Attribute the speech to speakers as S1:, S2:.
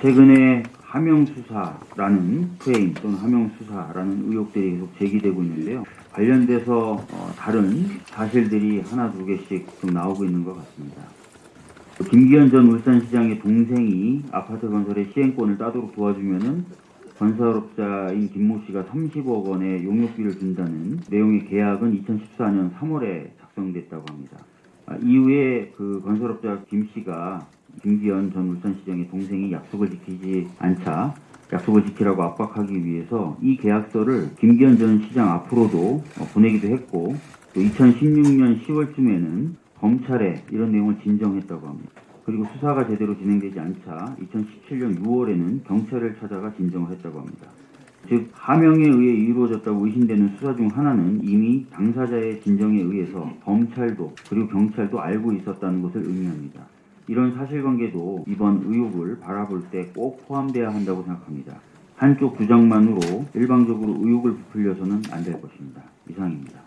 S1: 최근에 하명수사라는 프레임 또는 하명수사라는 의혹들이 계속 제기되고 있는데요. 관련돼서 어, 다른 사실들이 하나 두 개씩 좀 나오고 있는 것 같습니다. 김기현 전 울산시장의 동생이 아파트 건설의 시행권을 따도록 도와주면은 건설업자인 김모 씨가 30억 원의 용역비를 준다는 내용의 계약은 2014년 3월에 작성됐다고 합니다. 아, 이후에 그 건설업자 김 씨가 김기현 전 울산시장의 동생이 약속을 지키지 않자 약속을 지키라고 압박하기 위해서 이 계약서를 김기현 전 시장 앞으로도 어, 보내기도 했고 또 2016년 10월쯤에는 검찰에 이런 내용을 진정했다고 합니다. 그리고 수사가 제대로 진행되지 않자 2017년 6월에는 경찰을 찾아가 진정을 했다고 합니다. 즉 하명에 의해 이루어졌다고 의심되는 수사 중 하나는 이미 당사자의 진정에 의해서 검찰도 그리고 경찰도 알고 있었다는 것을 의미합니다. 이런 사실관계도 이번 의혹을 바라볼 때 꼭 포함돼야 한다고 생각합니다. 한쪽 주장만으로 일방적으로 의혹을 부풀려서는 안 될 것입니다. 이상입니다.